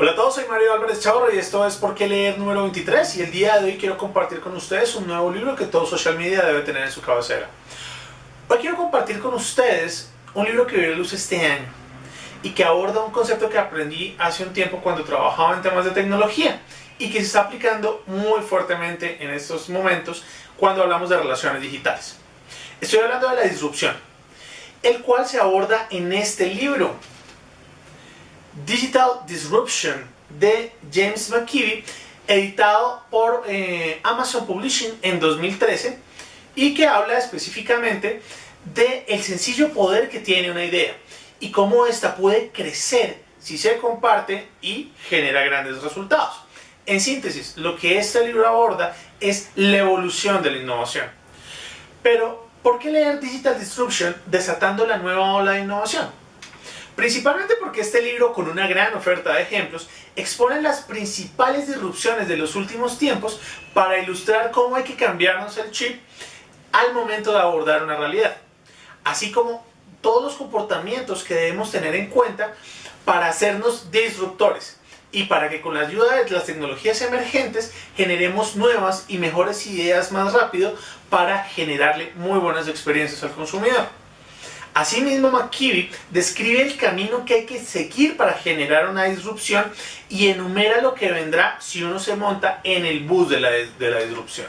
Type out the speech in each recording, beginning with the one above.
Hola a todos, soy Mario Álvarez Chavarro y esto es Por qué leer número 23 y el día de hoy quiero compartir con ustedes un nuevo libro que todo social media debe tener en su cabecera. Hoy quiero compartir con ustedes un libro que vio luz este año y que aborda un concepto que aprendí hace un tiempo cuando trabajaba en temas de tecnología y que se está aplicando muy fuertemente en estos momentos cuando hablamos de relaciones digitales. Estoy hablando de la disrupción, el cual se aborda en este libro Digital Disruption de James McKeevy, editado por eh, Amazon Publishing en 2013 y que habla específicamente de el sencillo poder que tiene una idea y cómo ésta puede crecer si se comparte y genera grandes resultados. En síntesis, lo que este libro aborda es la evolución de la innovación. Pero, ¿por qué leer Digital Disruption desatando la nueva ola de innovación? Principalmente porque este libro, con una gran oferta de ejemplos, expone las principales disrupciones de los últimos tiempos para ilustrar cómo hay que cambiarnos el chip al momento de abordar una realidad, así como todos los comportamientos que debemos tener en cuenta para hacernos disruptores y para que con la ayuda de las tecnologías emergentes generemos nuevas y mejores ideas más rápido para generarle muy buenas experiencias al consumidor. Asimismo, McKibby describe el camino que hay que seguir para generar una disrupción y enumera lo que vendrá si uno se monta en el bus de la, de la disrupción.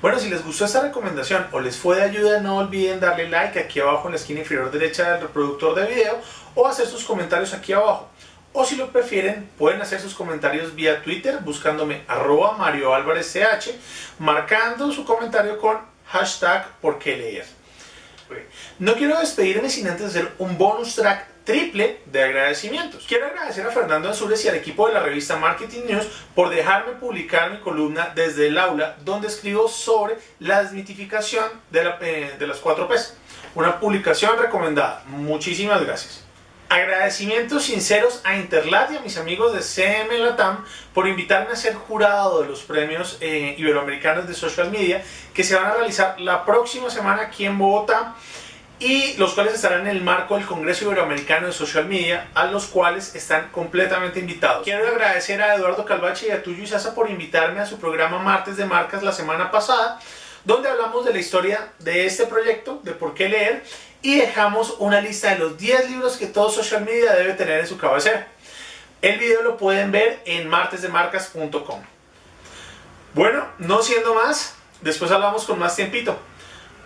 Bueno, si les gustó esta recomendación o les fue de ayuda, no olviden darle like aquí abajo en la esquina inferior derecha del reproductor de video o hacer sus comentarios aquí abajo. O si lo prefieren, pueden hacer sus comentarios vía Twitter buscándome arroba Mario Álvarez CH, marcando su comentario con hashtag por qué leer. No quiero despedirme sin antes hacer un bonus track triple de agradecimientos. Quiero agradecer a Fernando Ansures y al equipo de la revista Marketing News por dejarme publicar mi columna desde el aula donde escribo sobre la desmitificación de, la, eh, de las 4 P's. Una publicación recomendada. Muchísimas gracias. Agradecimientos sinceros a Interlat y a mis amigos de CM Latam por invitarme a ser jurado de los premios eh, iberoamericanos de social media que se van a realizar la próxima semana aquí en Bogotá y los cuales estarán en el marco del Congreso Iberoamericano de Social Media, a los cuales están completamente invitados. Quiero agradecer a Eduardo Calvache y a Tuyo Sasa por invitarme a su programa Martes de Marcas la semana pasada, donde hablamos de la historia de este proyecto, de por qué leer, y dejamos una lista de los 10 libros que todo social media debe tener en su cabecera. El video lo pueden ver en martesdemarcas.com. Bueno, no siendo más, después hablamos con más tiempito.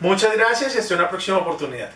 Muchas gracias y hasta una próxima oportunidad.